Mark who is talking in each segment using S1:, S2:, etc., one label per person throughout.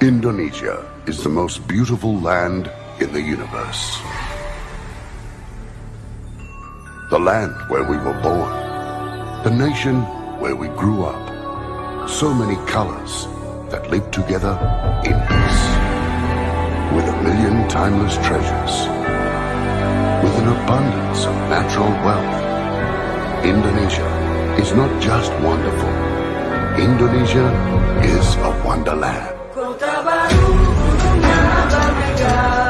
S1: Indonesia is the most beautiful land in the universe. The land where we were born. The nation where we grew up. So many colors that live together in peace. With a million timeless treasures. With an abundance of natural wealth. Indonesia is not just wonderful. Indonesia is a wonderland.
S2: Kota baru punya berbeda Berbeda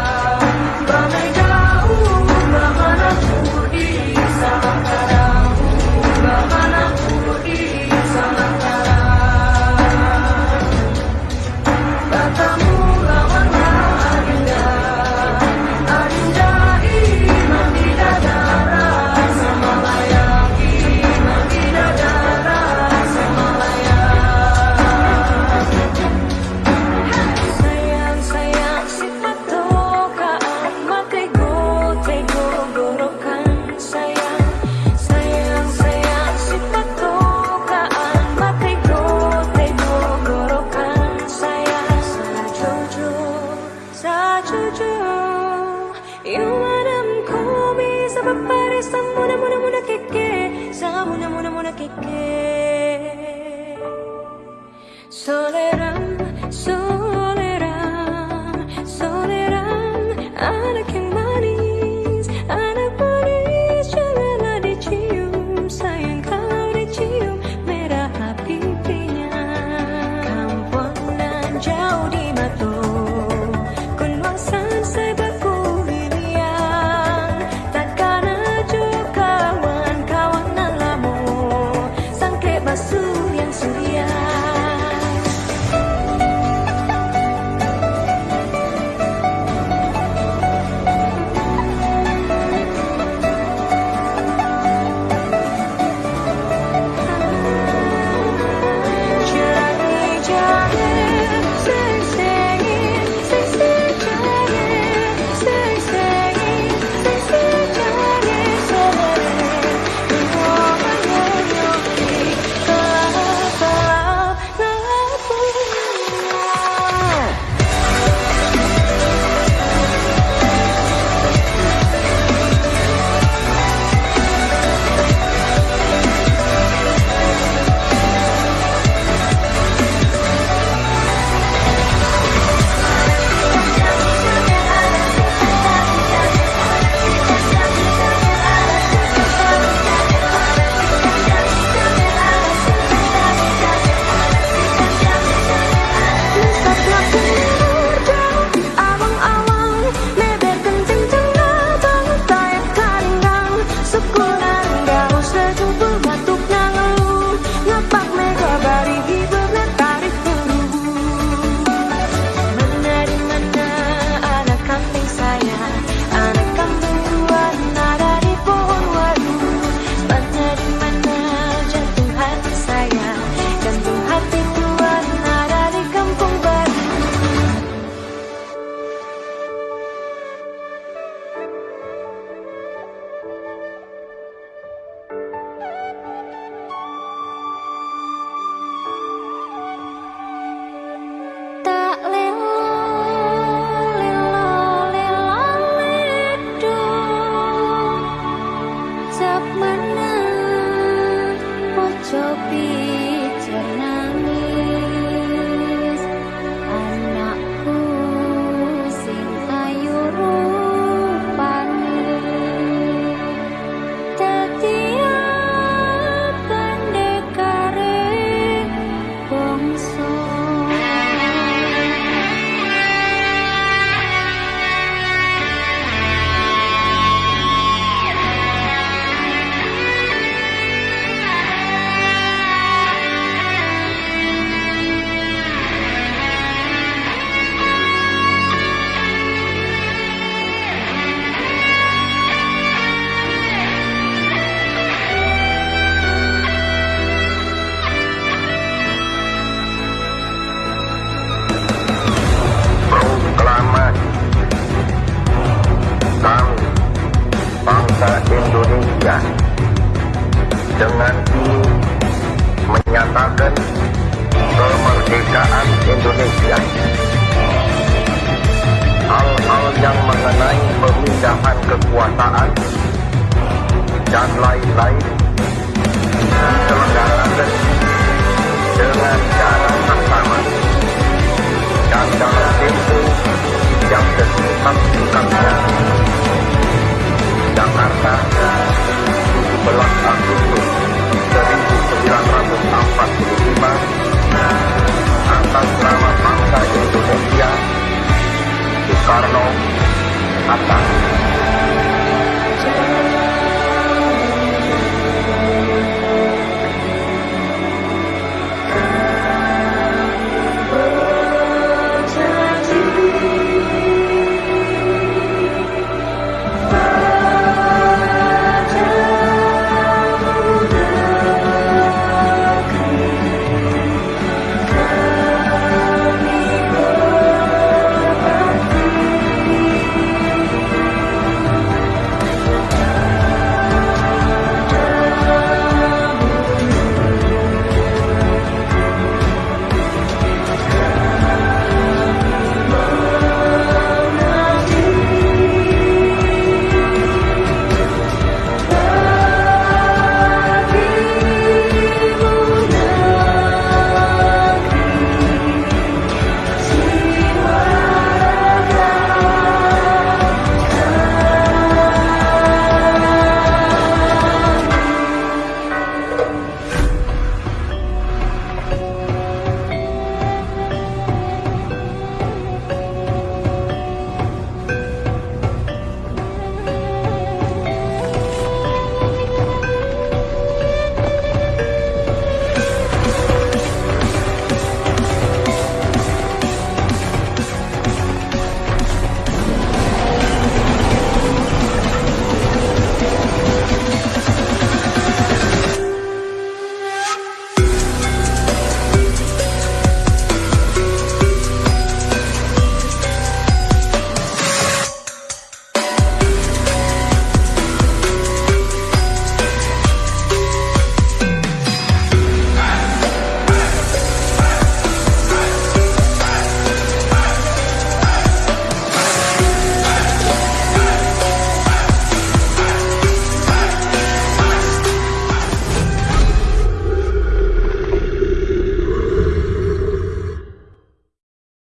S2: papara esa mona, mona, mona que que, esa mona, mona, mona que que. Soledad. be. menyatakan kemerdekaan Indonesia. Hal-hal yang mengenai
S3: pemindahan kekuasaan dan lain-lain diselenggarakan dengan cara sama dan dalam tempo yang sesingkat-singkatnya. Jakarta 17 Agustus 1945